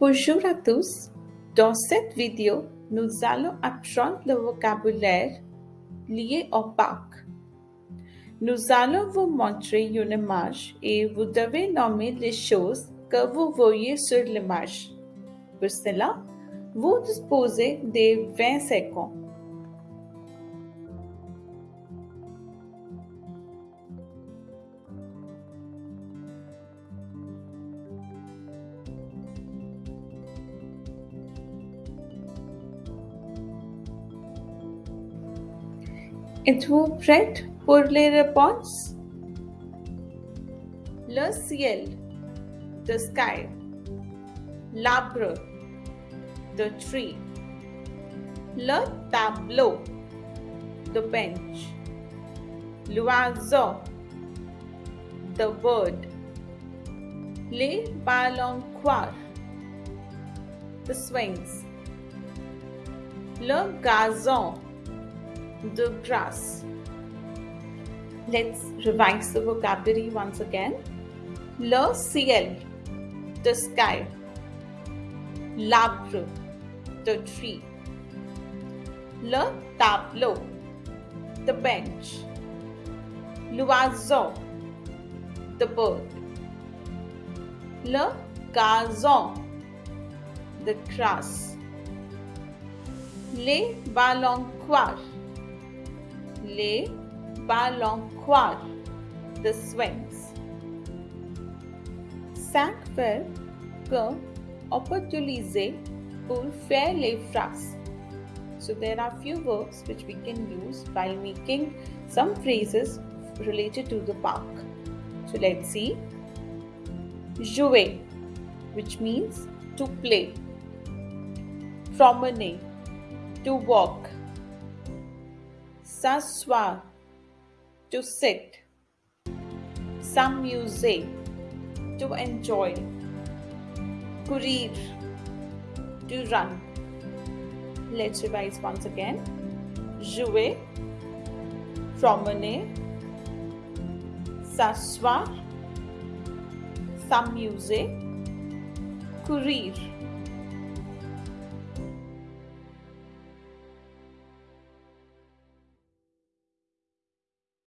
Bonjour à tous. Dans cette vidéo, nous allons apprendre le vocabulaire lié au parc. Nous allons vous montrer une image et vous devez nommer les choses que vous voyez sur l'image. Pour cela, vous disposez de 20 secondes. Êtes-vous prête pour les réponses? Le ciel, the sky. L'arbre, the tree. Le tableau, the bench. L'oiseau, the bird. Les balancoires, the swings. Le gazon, the grass. Let's revise the vocabulary once again. Le ciel, the sky. L'arbre, the tree. Le tableau, the bench. L'oiseau, the bird. Le gazon, the grass. Les balancoires, les balancoires, the swings. Cinq verbes que utiliser pour faire les phrases. So there are few verbs which we can use while making some phrases related to the park. So let's see. Jouer, which means to play. Promener, to walk. S'asseoir, to sit. S'amuser, to enjoy. Courir, to run. Let's revise once again. Jouer, promener, s'asseoir, s'amuser, courir.